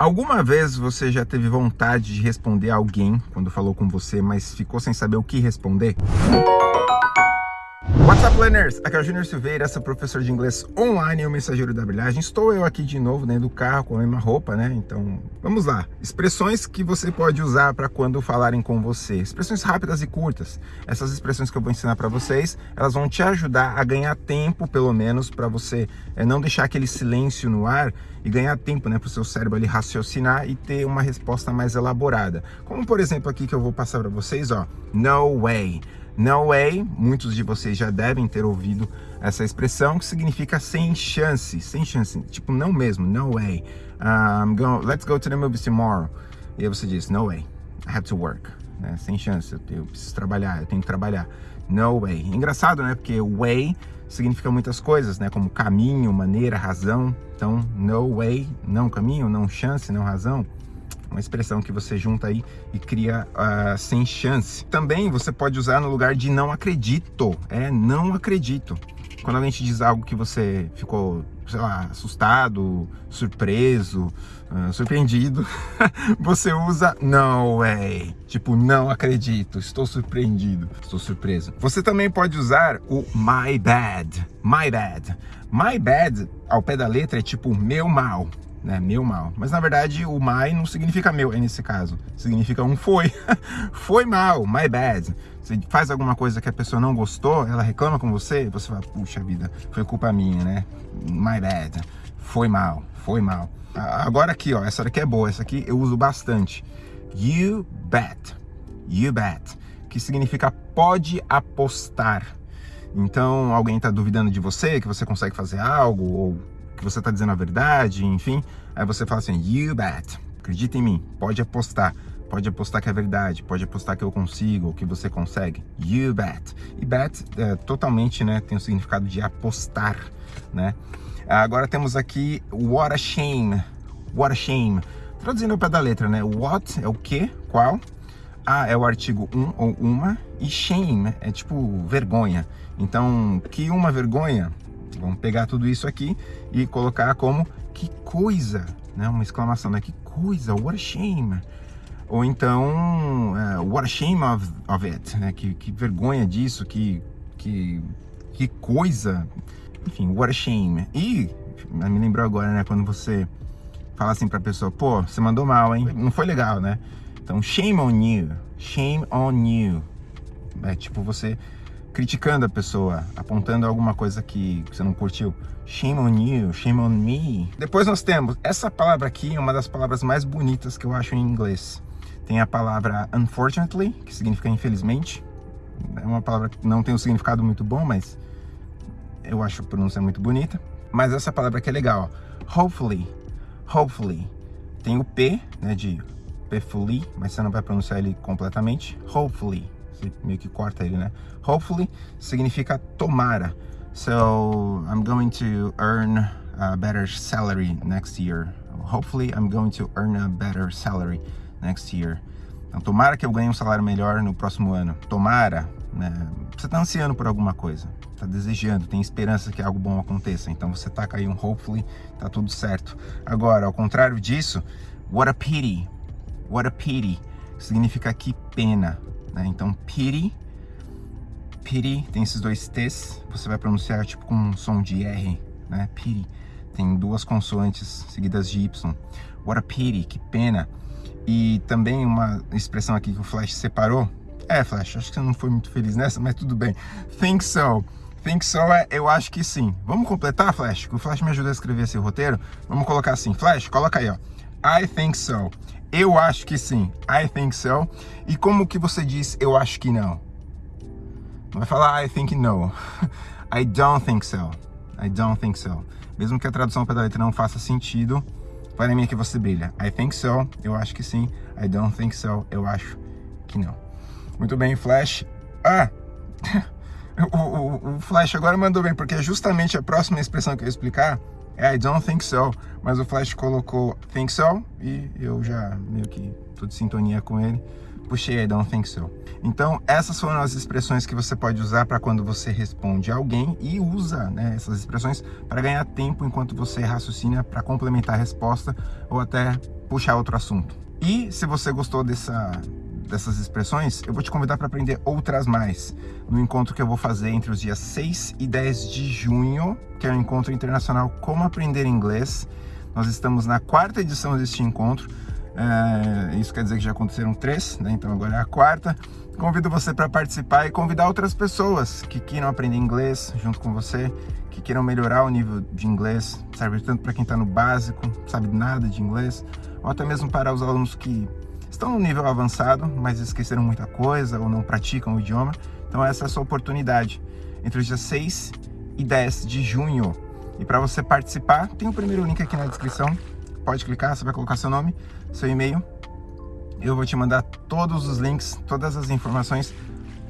Alguma vez você já teve vontade de responder a alguém quando falou com você, mas ficou sem saber o que responder? What's up, learners? Aqui é o Júnior Silveira, sou professor de inglês online e o mensageiro da brilhagem. Estou eu aqui de novo dentro do carro com a mesma roupa, né? Então, vamos lá. Expressões que você pode usar para quando falarem com você. Expressões rápidas e curtas. Essas expressões que eu vou ensinar para vocês, elas vão te ajudar a ganhar tempo, pelo menos, para você é, não deixar aquele silêncio no ar e ganhar tempo, né, para o seu cérebro ali raciocinar e ter uma resposta mais elaborada. Como, por exemplo, aqui que eu vou passar para vocês, ó. No way. No way, muitos de vocês já devem ter ouvido essa expressão que significa sem chance, sem chance, tipo não mesmo, no way. Um, go, let's go to the movies tomorrow. E aí você diz, no way, I have to work. Né? Sem chance, eu preciso trabalhar, eu tenho que trabalhar. No way. Engraçado, né? Porque way significa muitas coisas, né? Como caminho, maneira, razão. Então, no way, não caminho, não chance, não razão uma expressão que você junta aí e cria uh, sem chance. Também você pode usar no lugar de não acredito, é não acredito. Quando alguém te diz algo que você ficou, sei lá, assustado, surpreso, uh, surpreendido, você usa no way. Tipo, não acredito, estou surpreendido, estou surpreso. Você também pode usar o my bad, my bad. My bad, ao pé da letra, é tipo meu mal né? Meu mal. Mas na verdade o my não significa meu nesse caso. Significa um foi. foi mal, my bad. Você faz alguma coisa que a pessoa não gostou, ela reclama com você, você fala, puxa vida, foi culpa minha, né? My bad. Foi mal, foi mal. Agora aqui, ó, essa daqui é boa, essa aqui eu uso bastante. You bet. You bet. Que significa pode apostar. Então, alguém está duvidando de você, que você consegue fazer algo, ou que você está dizendo a verdade, enfim. Aí você fala assim, you bet, acredita em mim, pode apostar. Pode apostar que é verdade, pode apostar que eu consigo, que você consegue. You bet. E bet é, totalmente, né, tem o significado de apostar, né? Agora temos aqui what a shame. What a shame. Traduzindo ao pé da letra, né? What é o que, qual. A é o artigo um ou uma. E shame é tipo vergonha. Então, que uma vergonha Vamos pegar tudo isso aqui e colocar como que coisa, né? Uma exclamação, né? Que coisa, what a shame. Ou então, uh, what a shame of, of it, né? Que, que vergonha disso, que, que, que coisa. Enfim, what a shame. E, me lembrou agora, né? Quando você fala assim pra pessoa, pô, você mandou mal, hein? Não foi legal, né? Então, shame on you, shame on you. É tipo você criticando a pessoa, apontando alguma coisa que você não curtiu. Shame on you, shame on me. Depois nós temos, essa palavra aqui é uma das palavras mais bonitas que eu acho em inglês. Tem a palavra unfortunately, que significa infelizmente. É uma palavra que não tem um significado muito bom, mas eu acho a pronúncia muito bonita. Mas essa palavra aqui é legal. Hopefully, hopefully. Tem o P, né, de Pfully, mas você não vai pronunciar ele completamente. Hopefully você meio que corta ele, né? Hopefully significa tomara. So, I'm going to earn a better salary next year. Hopefully, I'm going to earn a better salary next year. Então, tomara que eu ganhe um salário melhor no próximo ano. Tomara, né? Você está ansiando por alguma coisa, está desejando, tem esperança que algo bom aconteça. Então, você taca aí um hopefully, tá tudo certo. Agora, ao contrário disso, what a pity. What a pity significa que pena. Né? Então, pity, pity, tem esses dois T's, você vai pronunciar tipo com um som de R, né? Pity, tem duas consoantes seguidas de Y. What a pity, que pena. E também uma expressão aqui que o Flash separou. É, Flash, acho que você não foi muito feliz nessa, mas tudo bem. Think so. Think so é, eu acho que sim. Vamos completar, Flash? O Flash me ajuda a escrever esse roteiro. Vamos colocar assim. Flash, coloca aí, ó. I think so. Eu acho que sim. I think so. E como que você diz eu acho que não? Não vai falar I think no. I don't think so. I don't think so. Mesmo que a tradução para letra não faça sentido, para mim é que você brilha. I think so. Eu acho que sim. I don't think so. Eu acho que não. Muito bem, Flash. Ah! o, o, o Flash agora mandou bem, porque é justamente a próxima expressão que eu ia explicar I don't think so, mas o Flash colocou think so e eu já meio que tô de sintonia com ele. puxei I don't think so. Então, essas foram as expressões que você pode usar para quando você responde a alguém e usa né, essas expressões para ganhar tempo enquanto você raciocina para complementar a resposta ou até puxar outro assunto. E se você gostou dessa, dessas expressões, eu vou te convidar para aprender outras mais no encontro que eu vou fazer entre os dias 6 e 10 de junho, que é o encontro internacional Como Aprender Inglês. Nós estamos na quarta edição deste encontro. É, isso quer dizer que já aconteceram três, né? então agora é a quarta. Convido você para participar e convidar outras pessoas que queiram aprender inglês junto com você, que queiram melhorar o nível de inglês, serve tanto para quem está no básico, sabe nada de inglês, ou até mesmo para os alunos que estão no nível avançado, mas esqueceram muita coisa ou não praticam o idioma. Então essa é a sua oportunidade, entre os dias 6 e 10 de junho. E para você participar, tem o primeiro link aqui na descrição, pode clicar, você vai colocar seu nome, seu e-mail, eu vou te mandar todos os links, todas as informações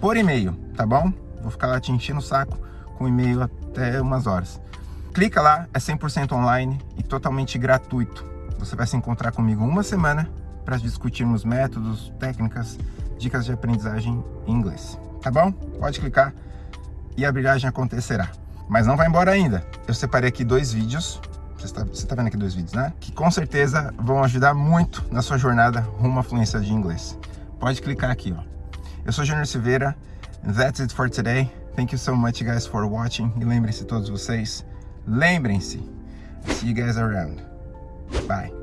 por e-mail, tá bom? Vou ficar lá te enchendo o saco com e-mail até umas horas. Clica lá, é 100% online e totalmente gratuito. Você vai se encontrar comigo uma semana para discutirmos métodos, técnicas, dicas de aprendizagem em inglês. Tá bom? Pode clicar e a brilhagem acontecerá. Mas não vai embora ainda. Eu separei aqui dois vídeos você está, você está vendo aqui dois vídeos, né? Que com certeza vão ajudar muito na sua jornada rumo à fluência de inglês. Pode clicar aqui, ó. Eu sou Júnior Silveira. That's it for today. Thank you so much, guys, for watching. E lembrem-se todos vocês, lembrem-se, see you guys around. Bye.